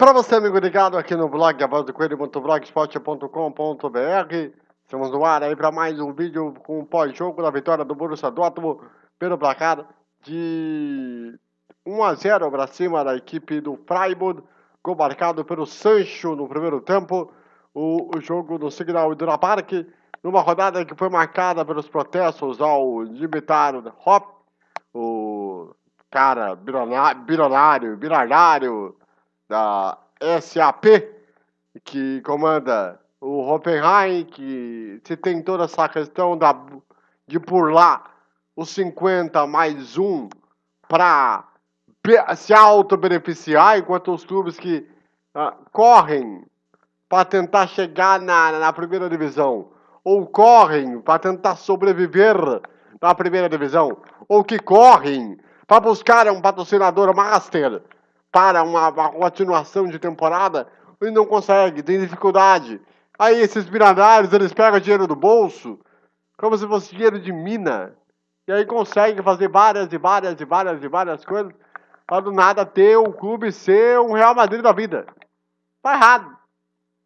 Para você, amigo ligado aqui no blog, a voz do coelho.blogspot.com.br, estamos no ar aí para mais um vídeo com o pós-jogo da vitória do Borussia Dortmund pelo placar de 1 a 0 para cima da equipe do Freiburg, gol marcado pelo Sancho no primeiro tempo, o, o jogo no Signal Iduna Park, numa rodada que foi marcada pelos protestos ao limitar Hop, o cara bilionário, bilionário, da SAP, que comanda o Hoffenheim, que se tem toda essa questão da, de lá os 50 mais um para se auto-beneficiar, enquanto os clubes que uh, correm para tentar chegar na, na primeira divisão, ou correm para tentar sobreviver na primeira divisão, ou que correm para buscar um patrocinador master para uma, uma continuação de temporada, ele não consegue, tem dificuldade. Aí esses milionários, eles pegam dinheiro do bolso, como se fosse dinheiro de mina, e aí conseguem fazer várias e várias e várias e várias coisas, para do nada ter o clube ser um Real Madrid da vida. Tá errado.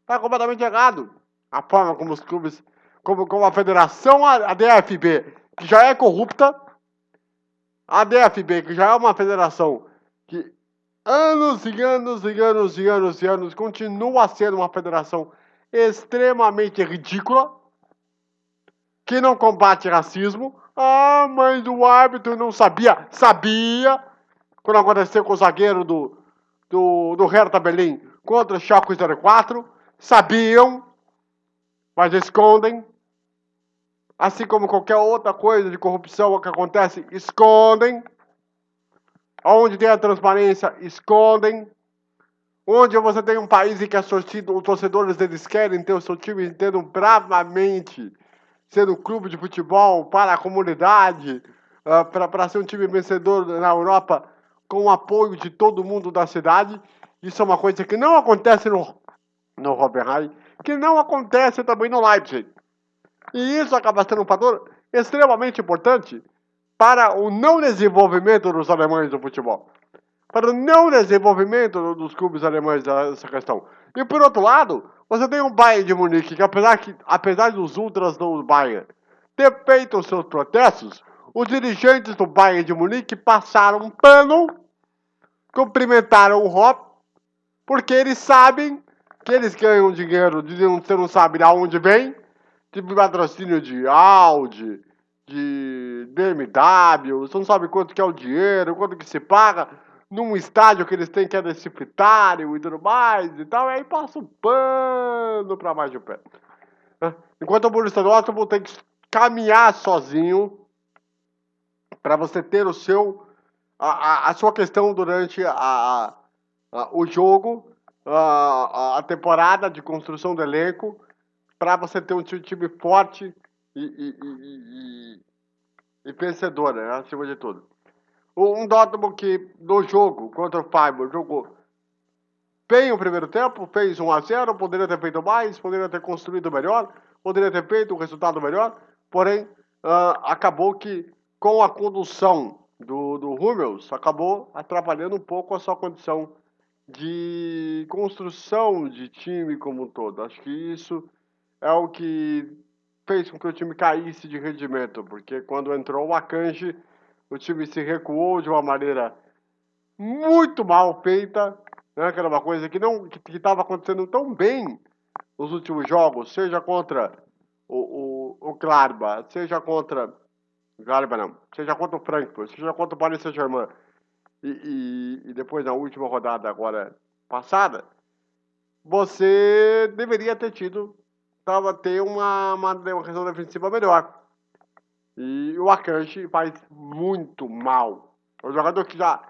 Tá completamente errado. A forma como os clubes, como, como a federação, a DFB, que já é corrupta, a DFB, que já é uma federação que anos e anos e anos e anos e anos, continua sendo uma federação extremamente ridícula, que não combate racismo. Ah, mas o árbitro não sabia. Sabia! Quando aconteceu com o zagueiro do, do, do Hertha Berlim contra o Schalke 04. Sabiam, mas escondem. Assim como qualquer outra coisa de corrupção que acontece, escondem. Onde tem a transparência, escondem. Onde você tem um país em que os torcedores eles querem ter o seu time inteiro bravamente sendo um clube de futebol para a comunidade, uh, para ser um time vencedor na Europa com o apoio de todo mundo da cidade. Isso é uma coisa que não acontece no, no Hoffenheim, que não acontece também no Leipzig. E isso acaba sendo um fator extremamente importante para o não desenvolvimento dos alemães do futebol. Para o não desenvolvimento dos clubes alemães dessa questão. E por outro lado, você tem o Bayern de Munique, que apesar, que, apesar dos ultras do Bayern ter feito os seus protestos, os dirigentes do Bayern de Munique passaram um pano, cumprimentaram o Hop, porque eles sabem que eles ganham dinheiro, você não sabe de onde vem, tipo patrocínio de Audi, de BMW, você não sabe quanto que é o dinheiro, quanto que se paga num estádio que eles têm que é disciplinário e tudo mais e tal, e aí passa um pano para mais de pé. Enquanto o Borussia Dortmund tem que caminhar sozinho para você ter o seu a, a, a, sua questão durante a, a o jogo, a, temporada de construção do elenco, para você ter um time forte e, e, e vencedor, né, acima de tudo. Um Dortmund que no jogo contra o Freiburg jogou bem o primeiro tempo, fez 1 a 0 poderia ter feito mais, poderia ter construído melhor, poderia ter feito um resultado melhor, porém uh, acabou que com a condução do, do Hummels, acabou atrapalhando um pouco a sua condição de construção de time como um todo. Acho que isso é o que fez com que o time caísse de rendimento, porque quando entrou o Akanji, o time se recuou de uma maneira muito mal feita, né? que era uma coisa que não que estava acontecendo tão bem nos últimos jogos, seja contra o, o, o Gladbach, seja contra Gladbach não, seja contra o Frankfurt, seja contra o Paris Saint-Germain e, e, e depois na última rodada agora passada, você deveria ter tido tava ter uma, uma, uma defensiva melhor. E o Akanji faz muito mal. É um jogador que já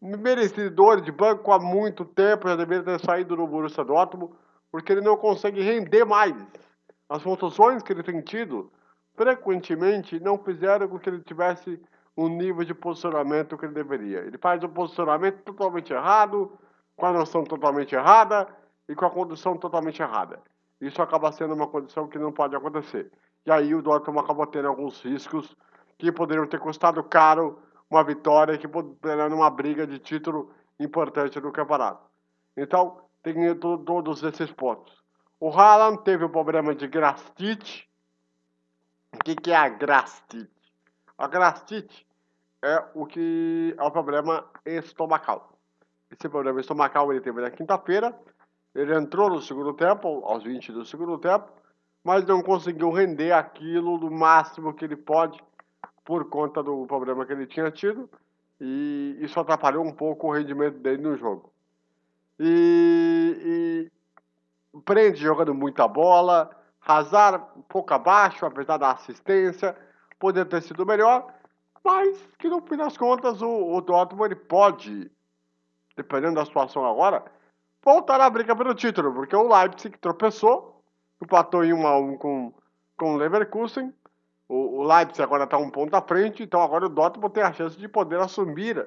merecedor de banco há muito tempo, já deveria ter saído do Borussia Dortmund, porque ele não consegue render mais. As funções que ele tem tido, frequentemente, não fizeram com que ele tivesse um nível de posicionamento que ele deveria. Ele faz um posicionamento totalmente errado, com a noção totalmente errada e com a condução totalmente errada. Isso acaba sendo uma condição que não pode acontecer. E aí o Dortmund acabou tendo alguns riscos que poderiam ter custado caro uma vitória que poderia numa briga de título importante no campeonato. Então, tem todos esses pontos. O Haaland teve um problema de grastite. O que, que é a grastite? A grastite é o que é o problema estomacal. Esse problema estomacal ele teve na quinta-feira. Ele entrou no segundo tempo, aos 20 do segundo tempo, mas não conseguiu render aquilo do máximo que ele pode por conta do problema que ele tinha tido. E isso atrapalhou um pouco o rendimento dele no jogo. E, e prende jogando muita bola. Hazard um pouco abaixo, apesar da assistência. Poderia ter sido melhor, mas que no fim das contas o, o Dortmund ele pode, dependendo da situação agora, voltar à briga pelo título, porque o Leipzig tropeçou, empatou em 1 a 1 com, com o Leverkusen. O, o Leipzig agora está um ponto à frente, então agora o Dortmund tem a chance de poder assumir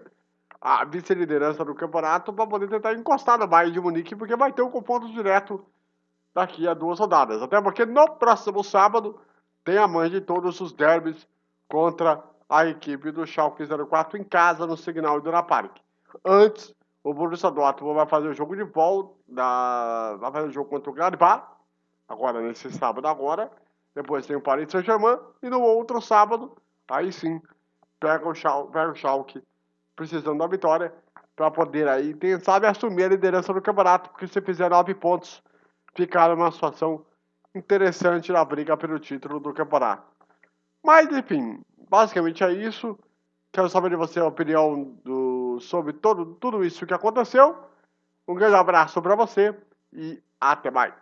a vice-liderança do campeonato para poder tentar encostar no Bayern de Munique, porque vai ter um confronto direto daqui a duas rodadas. Até porque no próximo sábado tem a mãe de todos os derbys contra a equipe do Schalke 04 em casa no Signal Iduna Park. Antes, o Borussia Dortmund vai fazer o jogo de volta, da... vai fazer o jogo contra o Gladbach, agora nesse sábado agora. Depois tem o Paris Saint-Germain e no outro sábado, aí sim, pega o, Schalke, pega o Schalke precisando da vitória para poder aí, quem sabe, assumir a liderança do campeonato, porque se fizer nove pontos, ficar numa situação interessante na briga pelo título do campeonato. Mas, enfim, basicamente é isso. Quero saber de você a opinião do, sobre todo, tudo isso que aconteceu. Um grande abraço para você e até mais.